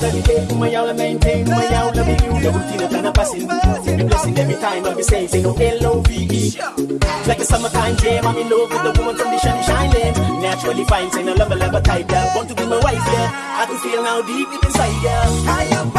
Dedicate my all and maintain my all loving you. The routine of a passing. The blessing every time I be saying, say no L-O-V-E. Like a summertime jam, I'm in love with the woman from the shiny shining. Naturally fine, say no love, love type, yeah. Want to be my wife, yeah. I can feel now deep inside, yeah. I am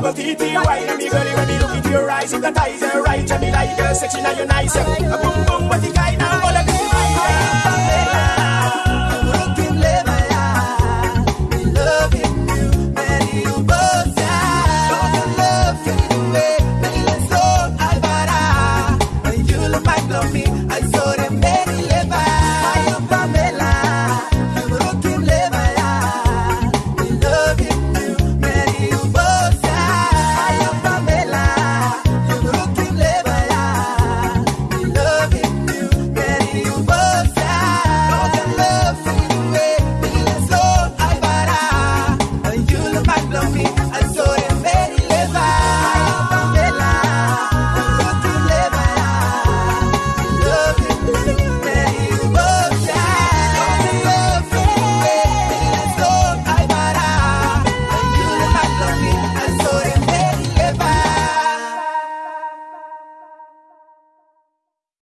double TT, why me girl, when me look into your eyes, hypnotize her right, and me like her section, and you nice.